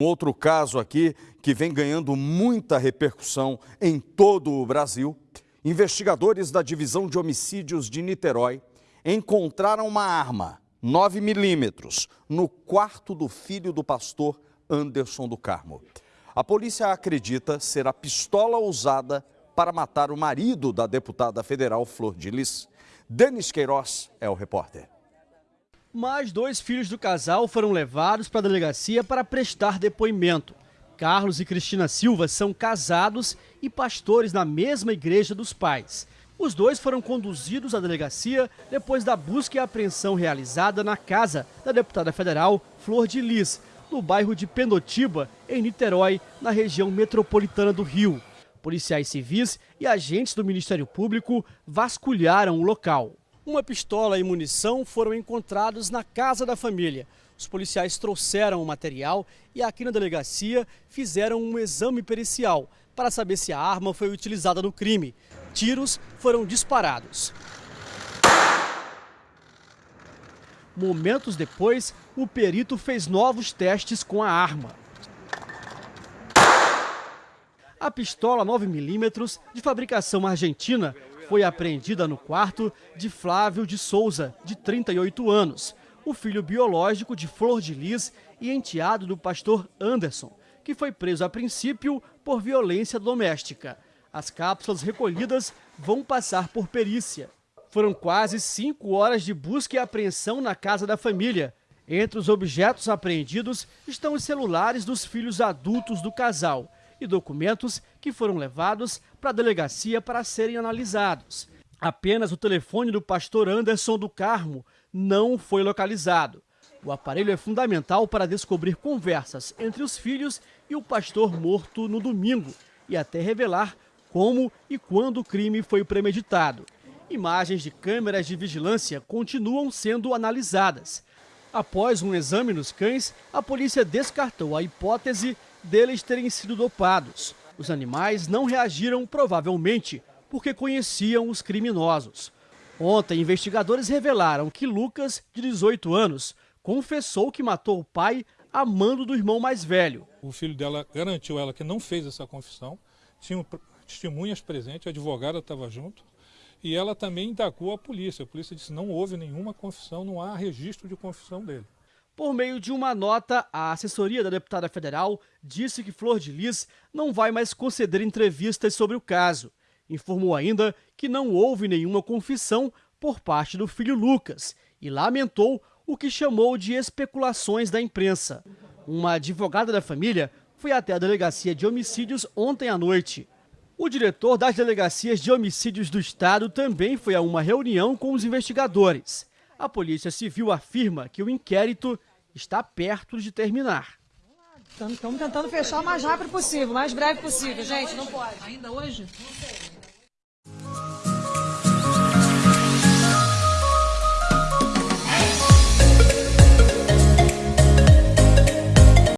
Um outro caso aqui que vem ganhando muita repercussão em todo o Brasil. Investigadores da Divisão de Homicídios de Niterói encontraram uma arma 9 milímetros no quarto do filho do pastor Anderson do Carmo. A polícia acredita ser a pistola usada para matar o marido da deputada federal Flor de Lis. Denis Queiroz é o repórter. Mais dois filhos do casal foram levados para a delegacia para prestar depoimento. Carlos e Cristina Silva são casados e pastores na mesma igreja dos pais. Os dois foram conduzidos à delegacia depois da busca e apreensão realizada na casa da deputada federal Flor de Lis, no bairro de Pendotiba, em Niterói, na região metropolitana do Rio. Policiais civis e agentes do Ministério Público vasculharam o local. Uma pistola e munição foram encontrados na casa da família. Os policiais trouxeram o material e aqui na delegacia fizeram um exame pericial para saber se a arma foi utilizada no crime. Tiros foram disparados. Momentos depois, o perito fez novos testes com a arma. A pistola 9mm, de fabricação argentina, foi apreendida no quarto de Flávio de Souza, de 38 anos, o filho biológico de Flor de Lis e enteado do pastor Anderson, que foi preso a princípio por violência doméstica. As cápsulas recolhidas vão passar por perícia. Foram quase cinco horas de busca e apreensão na casa da família. Entre os objetos apreendidos estão os celulares dos filhos adultos do casal e documentos que foram levados para a delegacia para serem analisados. Apenas o telefone do pastor Anderson do Carmo não foi localizado. O aparelho é fundamental para descobrir conversas entre os filhos e o pastor morto no domingo e até revelar como e quando o crime foi premeditado. Imagens de câmeras de vigilância continuam sendo analisadas. Após um exame nos cães, a polícia descartou a hipótese deles terem sido dopados. Os animais não reagiram, provavelmente, porque conheciam os criminosos. Ontem, investigadores revelaram que Lucas, de 18 anos, confessou que matou o pai amando do irmão mais velho. O filho dela garantiu ela que não fez essa confissão, tinha testemunhas presentes, a advogada estava junto, e ela também indagou a polícia. A polícia disse não houve nenhuma confissão, não há registro de confissão dele. Por meio de uma nota, a assessoria da deputada federal disse que Flor de Lis não vai mais conceder entrevistas sobre o caso. Informou ainda que não houve nenhuma confissão por parte do filho Lucas e lamentou o que chamou de especulações da imprensa. Uma advogada da família foi até a delegacia de homicídios ontem à noite. O diretor das delegacias de homicídios do estado também foi a uma reunião com os investigadores. A Polícia Civil afirma que o inquérito está perto de terminar. Estamos tentando fechar o mais rápido possível, o mais breve possível, gente. Não pode. Ainda hoje? Não sei.